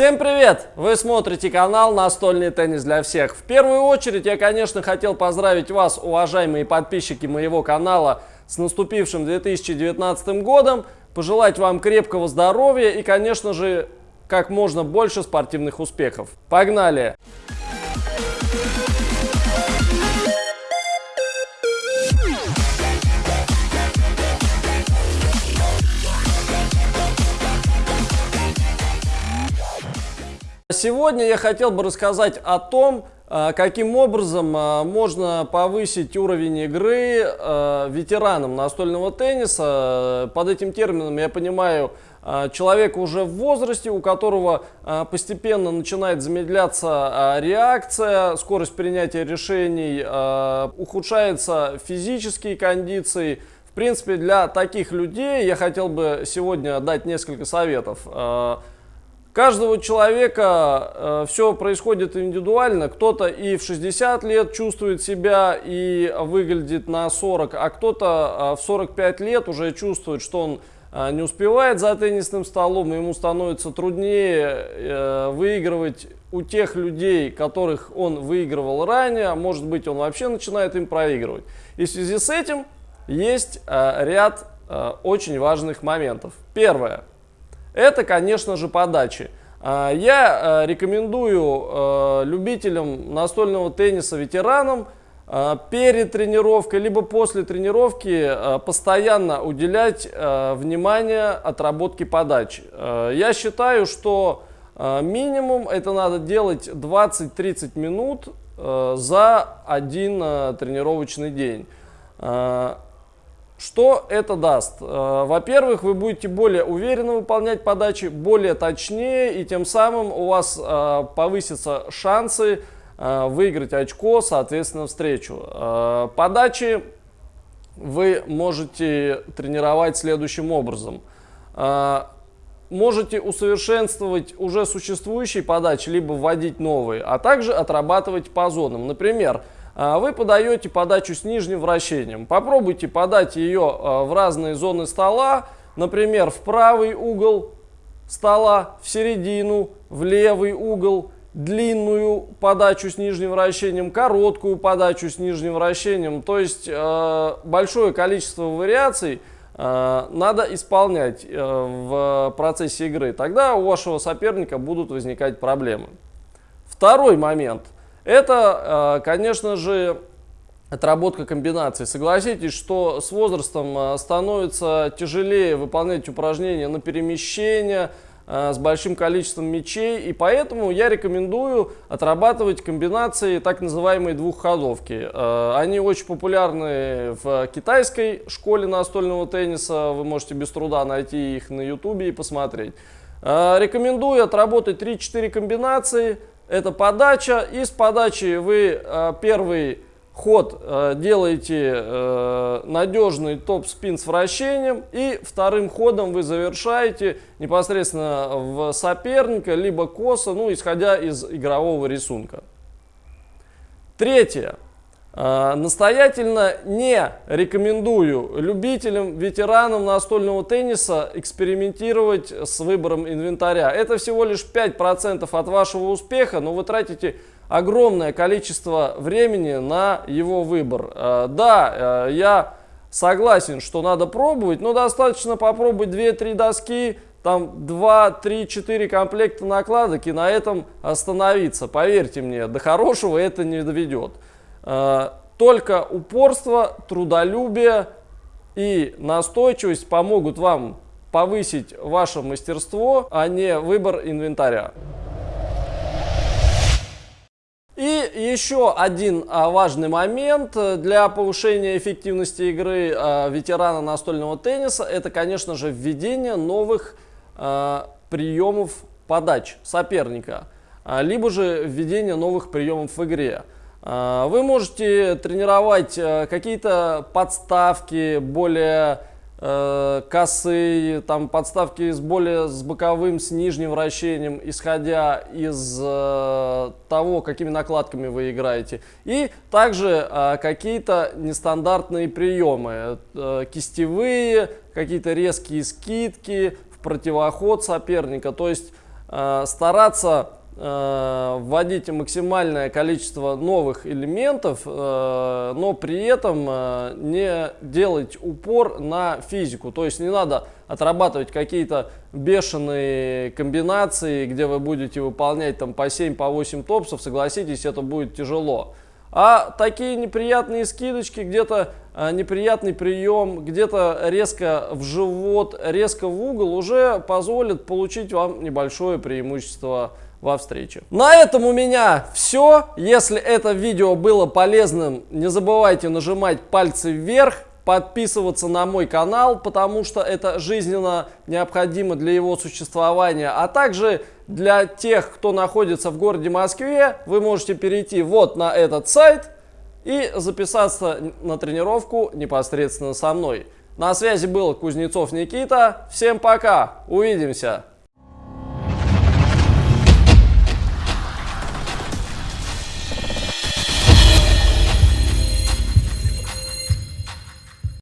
Всем привет! Вы смотрите канал «Настольный теннис для всех». В первую очередь я, конечно, хотел поздравить вас, уважаемые подписчики моего канала, с наступившим 2019 годом, пожелать вам крепкого здоровья и, конечно же, как можно больше спортивных успехов. Погнали! Сегодня я хотел бы рассказать о том, а, каким образом а, можно повысить уровень игры а, ветеранам настольного тенниса. Под этим термином я понимаю человека уже в возрасте, у которого постепенно начинает замедляться реакция, скорость принятия решений, ухудшаются физические кондиции. В принципе, для таких людей я хотел бы сегодня дать несколько советов каждого человека э, все происходит индивидуально. Кто-то и в 60 лет чувствует себя и выглядит на 40, а кто-то э, в 45 лет уже чувствует, что он э, не успевает за теннисным столом, и ему становится труднее э, выигрывать у тех людей, которых он выигрывал ранее, а может быть он вообще начинает им проигрывать. И в связи с этим есть э, ряд э, очень важных моментов. Первое. Это, конечно же, подачи. А, я э, рекомендую э, любителям настольного тенниса, ветеранам, э, перед тренировкой, либо после тренировки постоянно уделять внимание отработке подач. Я считаю, что минимум это надо делать 20-30 минут за один тренировочный день. Что это даст? Э, во-первых, вы будете более уверенно выполнять подачи, более точнее, и тем самым у вас э, повысятся шансы э, выиграть очко, соответственно, встречу. Подачи вы можете тренировать следующим образом. Можете усовершенствовать уже существующие подачи, либо вводить новые, а также отрабатывать по зонам. Например, вы подаете подачу с нижним вращением. Попробуйте подать ее а, в разные зоны стола, например, в правый угол стола, в середину, в левый угол, длинную подачу с нижним вращением, короткую подачу с нижним вращением. То есть э, большое количество вариаций надо исполнять в процессе игры. Тогда у вашего соперника будут возникать проблемы. Второй момент – это, э, конечно же, отработка комбинаций. Согласитесь, что с возрастом э, становится тяжелее выполнять упражнения на перемещение э, с большим количеством мячей, и поэтому я рекомендую отрабатывать комбинации так называемой двухходовки. Они очень популярны в китайской школе настольного тенниса, вы можете без труда найти их на ютубе и посмотреть. Рекомендую отработать 3-4 комбинации – это подача. Из подачи вы э, первый ход э, делаете э, надежный топ-спин с вращением. И вторым ходом вы завершаете непосредственно в соперника, либо косо, ну, исходя из игрового рисунка. Третье. А, настоятельно не рекомендую любителям, ветеранам настольного тенниса экспериментировать с выбором инвентаря. Это всего лишь 5% от вашего успеха, но вы тратите огромное количество времени на его выбор. А, да, э, я согласен, что надо пробовать, но достаточно попробовать 2-3 доски, там 2, 3, 4 комплекта накладок и на этом остановиться. Поверьте мне, до хорошего это не доведет. Э, только упорство, трудолюбие и настойчивость помогут вам повысить ваше мастерство, а не выбор инвентаря. И еще один а, важный момент для повышения эффективности игры а, ветерана настольного тенниса, это, конечно же, введение новых а, приемов подач соперника, либо же введение новых приемов в игре. А, вы можете тренировать э, какие-то подставки более э, косые, там подставки с более с боковым, с нижним вращением, исходя из э, того, какими накладками вы играете. И также какие-то нестандартные приемы, кистевые, какие-то резкие скидки в противоход соперника. То есть стараться вводить максимальное количество новых элементов, э, но при этом э, не делать упор на физику. То есть не надо отрабатывать какие-то бешеные комбинации, где вы будете выполнять там по 7, по 8 топсов, согласитесь, это будет тяжело. А такие неприятные скидочки, где-то неприятный прием, где-то резко в живот, резко в угол уже позволит получить вам небольшое преимущество во встрече. На этом у меня все. Если это видео было полезным, не забывайте нажимать пальцы вверх подписываться на мой канал, потому что это жизненно необходимо для его существования. А также для тех, кто находится в городе Москве, вы можете перейти вот на этот сайт и записаться на тренировку непосредственно со мной. На связи был Кузнецов Никита. Всем пока, увидимся!